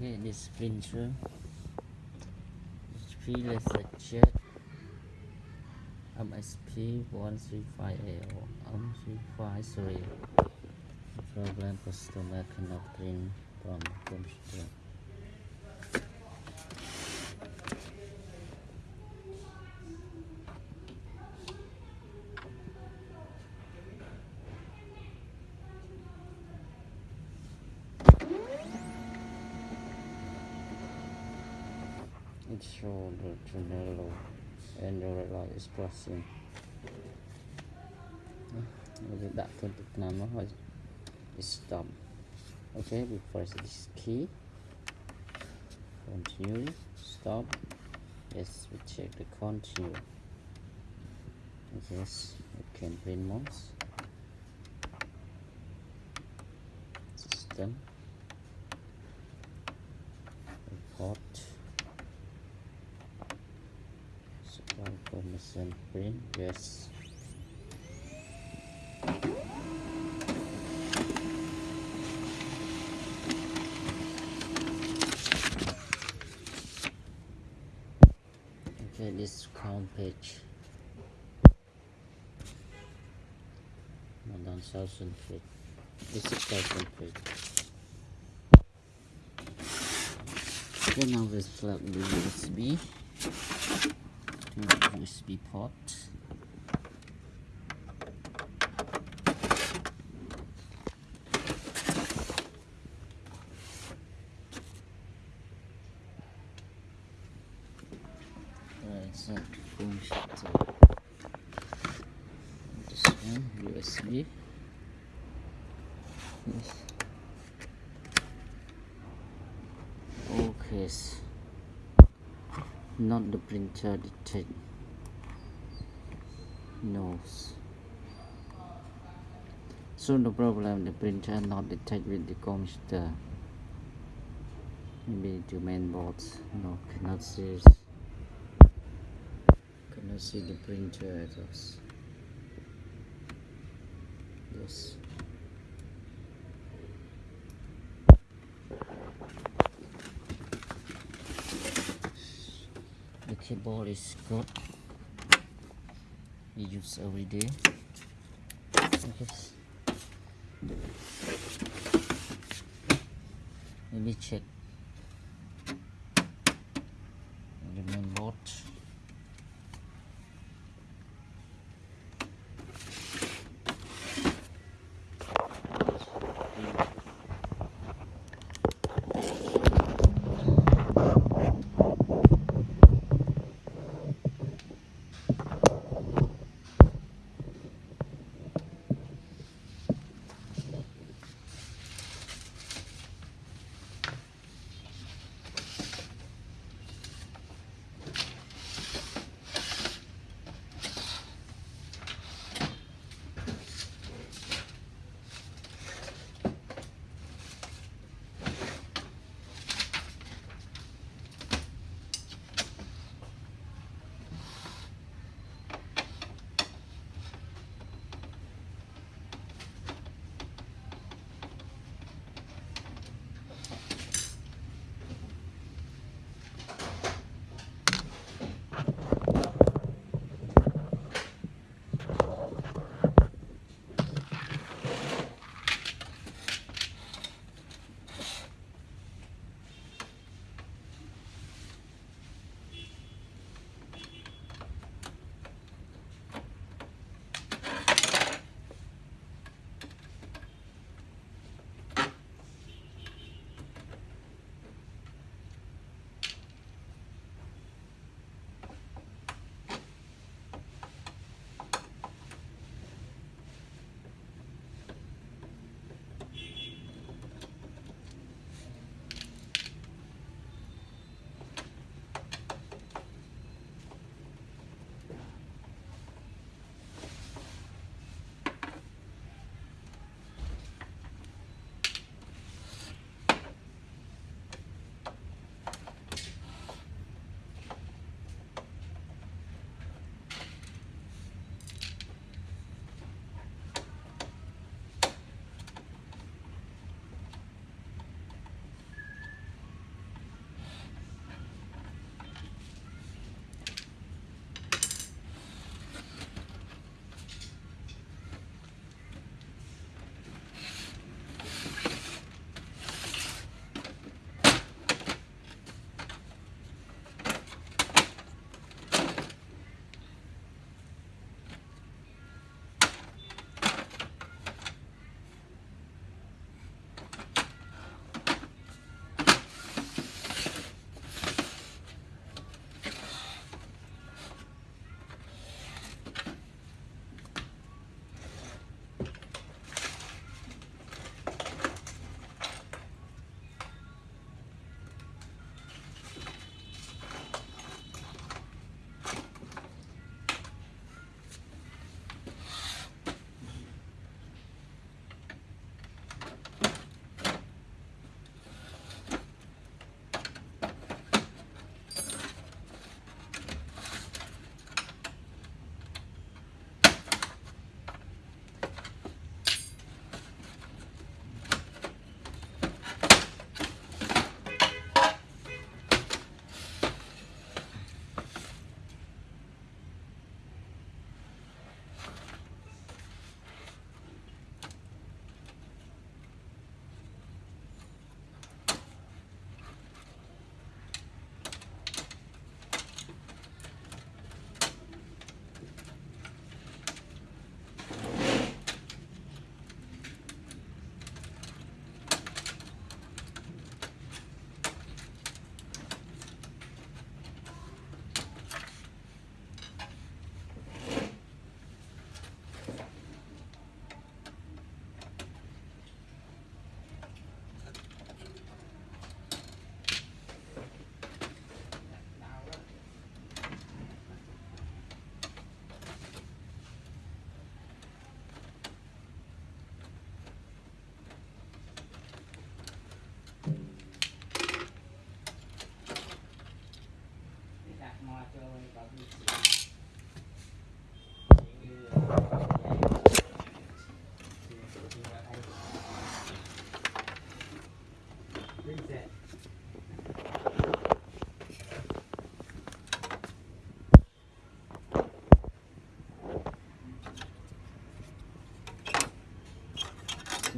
Okay, this printer HP LaserJet MSP 135L M353 Program customer cannot print from computer it shows the Trunello Android light is đặt kênh Việt Nam nó hơi stop okay we press this key. Continue. Stop. Yes we check the continue. Yes we can print mouse system. Report permission print yes. Okay this crown page. One thousand feet. This is thousand feet. Okay now let's plug the USB USB port so this one USB yes. Okay not the printer detect knows. So no problem. The printer not detect with the computer. Maybe the main board no cannot see it. cannot see the printer at all. Yes. The keyboard is good use every day let me check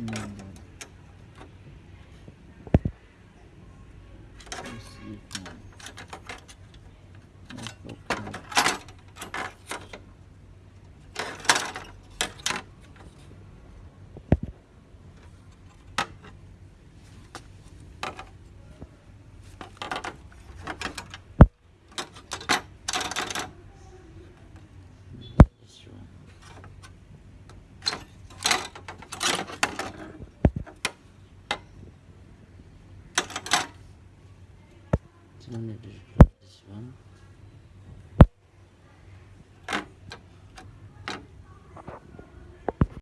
Let's see if now. Let's go back. This one. It's only this